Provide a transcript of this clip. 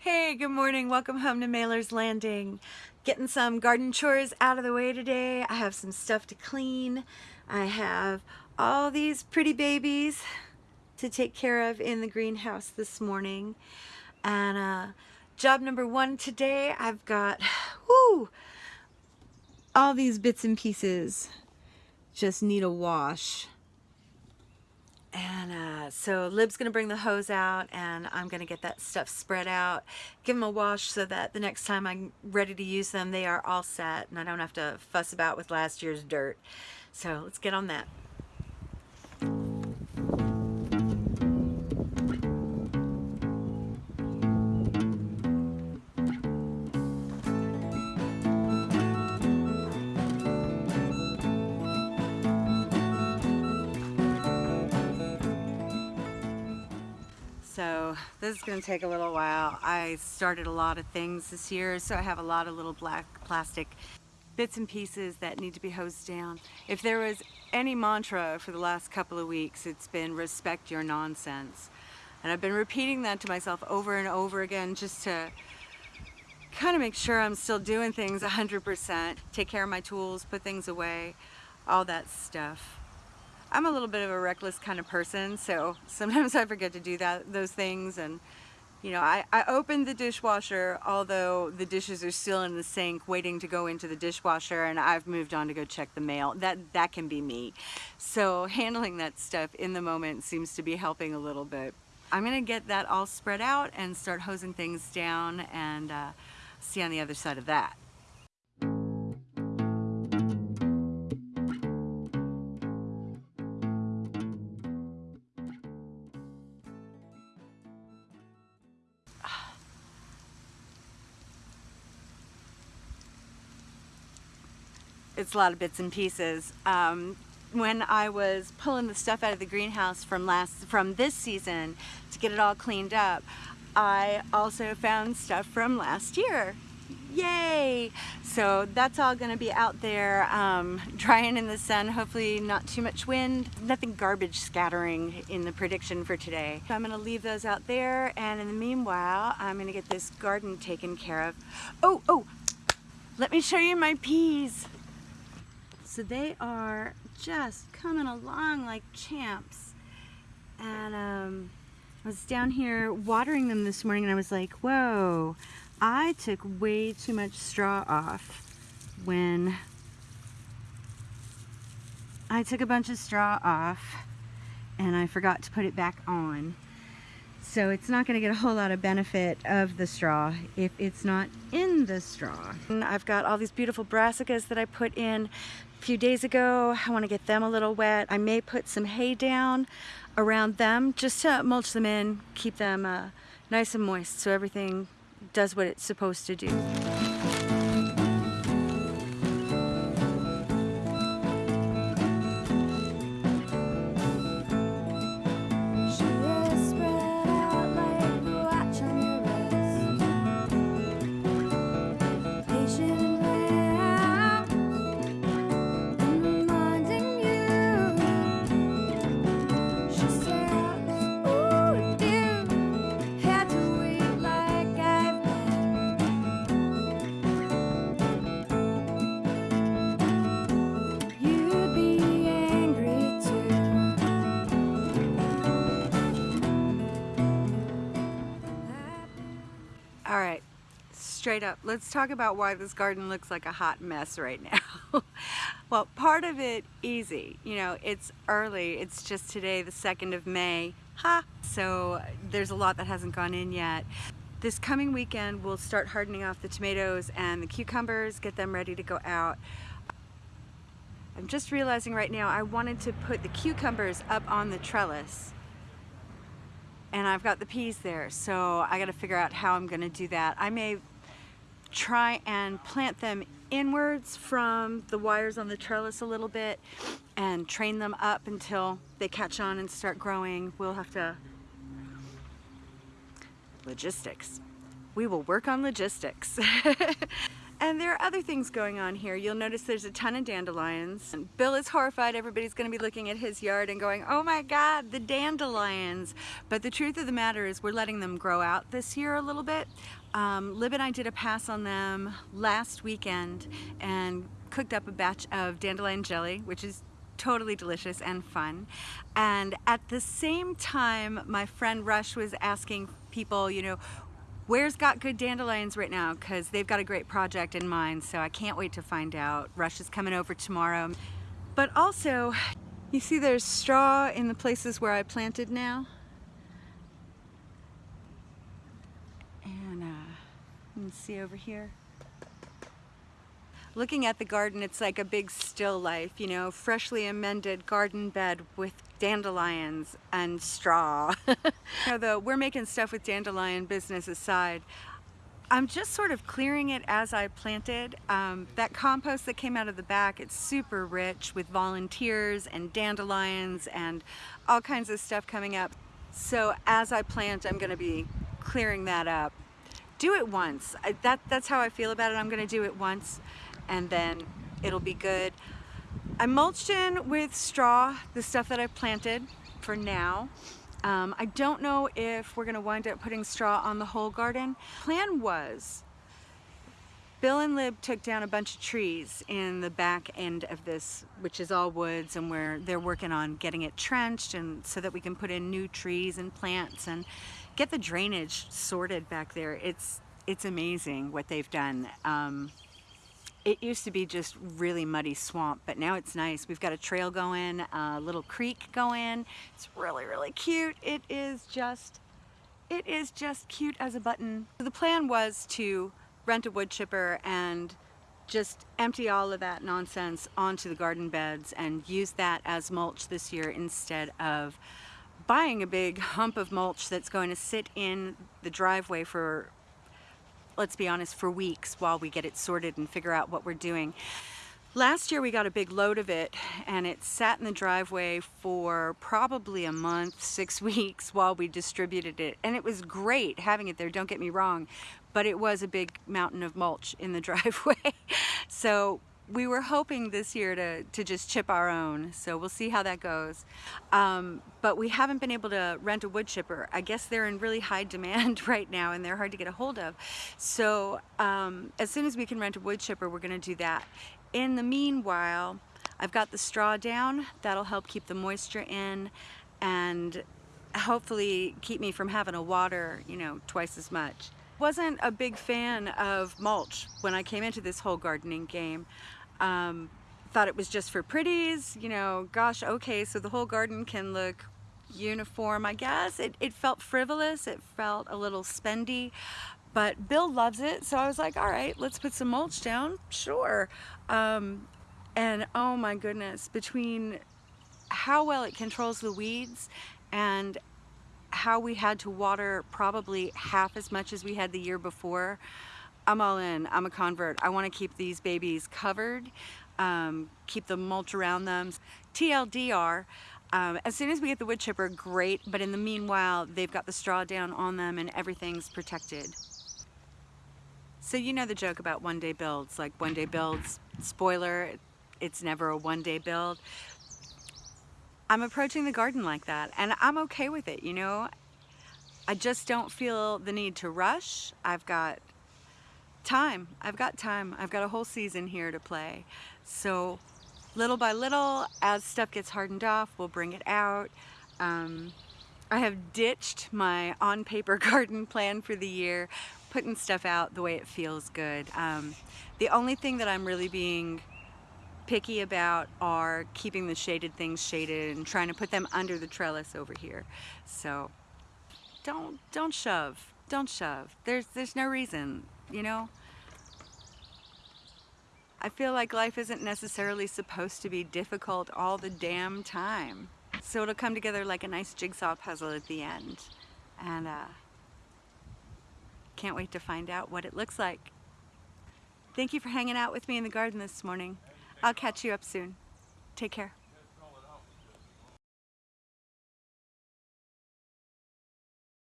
Hey, good morning. Welcome home to Mailer's Landing. Getting some garden chores out of the way today. I have some stuff to clean. I have all these pretty babies to take care of in the greenhouse this morning. And uh, job number one today, I've got whoo, all these bits and pieces just need a wash. And uh, so Lib's to bring the hose out and I'm to get that stuff spread out, give them a wash so that the next time I'm ready to use them, they are all set and I don't have to fuss about with last year's dirt. So let's get on that. This is going to take a little while. I started a lot of things this year, so I have a lot of little black plastic bits and pieces that need to be hosed down. If there was any mantra for the last couple of weeks, it's been respect your nonsense. And I've been repeating that to myself over and over again just to kind of make sure I'm still doing things 100%, take care of my tools, put things away, all that stuff. I'm a little bit of a reckless kind of person, so sometimes I forget to do that those things. And you know, I, I opened the dishwasher, although the dishes are still in the sink waiting to go into the dishwasher and I've moved on to go check the mail. That, that can be me. So handling that stuff in the moment seems to be helping a little bit. I'm gonna get that all spread out and start hosing things down and uh, see on the other side of that. It's a lot of bits and pieces. Um, when I was pulling the stuff out of the greenhouse from last from this season to get it all cleaned up, I also found stuff from last year. Yay! So that's all going to be out there um, drying in the sun, hopefully not too much wind, nothing garbage scattering in the prediction for today. So I'm going to leave those out there and in the meanwhile I'm going to get this garden taken care of. Oh, oh, let me show you my peas. So they are just coming along like champs. And um, I was down here watering them this morning and I was like, whoa, I took way too much straw off when I took a bunch of straw off and I forgot to put it back on. So it's not going to get a whole lot of benefit of the straw if it's not in the straw. I've got all these beautiful brassicas that I put in a few days ago. I want to get them a little wet. I may put some hay down around them just to mulch them in, keep them uh, nice and moist so everything does what it's supposed to do. All right, straight up, let's talk about why this garden looks like a hot mess right now. well, part of it easy. You know, it's early. It's just today, the 2nd of May. Ha! So there's a lot that hasn't gone in yet. This coming weekend, we'll start hardening off the tomatoes and the cucumbers, get them ready to go out. I'm just realizing right now I wanted to put the cucumbers up on the trellis and I've got the peas there so I got to figure out how I'm to do that. I may try and plant them inwards from the wires on the trellis a little bit and train them up until they catch on and start growing. We'll have to logistics. We will work on logistics. And there are other things going on here. You'll notice there's a ton of dandelions. And Bill is horrified. Everybody's going to be looking at his yard and going, oh my God, the dandelions. But the truth of the matter is we're letting them grow out this year a little bit. Um, Lib and I did a pass on them last weekend and cooked up a batch of dandelion jelly, which is totally delicious and fun. And at the same time, my friend Rush was asking people, you know, Where's got good dandelions right now? Because they've got a great project in mind, so I can't wait to find out. Rush is coming over tomorrow. But also, you see there's straw in the places where I planted now. And uh, you can see over here. Looking at the garden, it's like a big still life, you know, freshly amended garden bed with dandelions and straw. the we're making stuff with dandelion business aside, I'm just sort of clearing it as I planted. Um, that compost that came out of the back, it's super rich with volunteers and dandelions and all kinds of stuff coming up. So as I plant, I'm gonna be clearing that up. Do it once. I, that, that's how I feel about it. I'm gonna do it once and then it'll be good. I mulched in with straw, the stuff that I planted for now. Um, I don't know if we're gonna wind up putting straw on the whole garden. Plan was, Bill and Lib took down a bunch of trees in the back end of this, which is all woods, and where they're working on getting it trenched and so that we can put in new trees and plants and get the drainage sorted back there. It's, it's amazing what they've done. Um, it used to be just really muddy swamp, but now it's nice. We've got a trail going, a little creek going. It's really, really cute. It is just, it is just cute as a button. The plan was to rent a wood chipper and just empty all of that nonsense onto the garden beds and use that as mulch this year instead of buying a big hump of mulch that's going to sit in the driveway for let's be honest, for weeks while we get it sorted and figure out what we're doing. Last year we got a big load of it and it sat in the driveway for probably a month, six weeks while we distributed it. And it was great having it there, don't get me wrong, but it was a big mountain of mulch in the driveway. so we were hoping this year to, to just chip our own, so we'll see how that goes. Um, but we haven't been able to rent a wood chipper. I guess they're in really high demand right now and they're hard to get a hold of. So um, as soon as we can rent a wood chipper, we're gonna do that. In the meanwhile, I've got the straw down. That'll help keep the moisture in and hopefully keep me from having to water, you know, twice as much wasn't a big fan of mulch when I came into this whole gardening game. Um, thought it was just for pretties, you know, gosh, okay, so the whole garden can look uniform, I guess. It, it felt frivolous, it felt a little spendy, but Bill loves it, so I was like, all right, let's put some mulch down, sure. Um, and oh my goodness, between how well it controls the weeds and how we had to water probably half as much as we had the year before, I'm all in. I'm a convert. I want to keep these babies covered, um, keep the mulch around them. TLDR, um, as soon as we get the wood chipper, great, but in the meanwhile, they've got the straw down on them and everything's protected. So you know the joke about one day builds, like one day builds, spoiler, it's never a one day build. I'm approaching the garden like that and I'm okay with it, you know. I just don't feel the need to rush. I've got time. I've got time. I've got a whole season here to play. So little by little, as stuff gets hardened off, we'll bring it out. Um, I have ditched my on-paper garden plan for the year, putting stuff out the way it feels good. Um, the only thing that I'm really being picky about are keeping the shaded things shaded and trying to put them under the trellis over here. So don't don't shove. Don't shove. There's there's no reason you know? I feel like life isn't necessarily supposed to be difficult all the damn time. So it'll come together like a nice jigsaw puzzle at the end. And uh, can't wait to find out what it looks like. Thank you for hanging out with me in the garden this morning. I'll catch you up soon. Take care.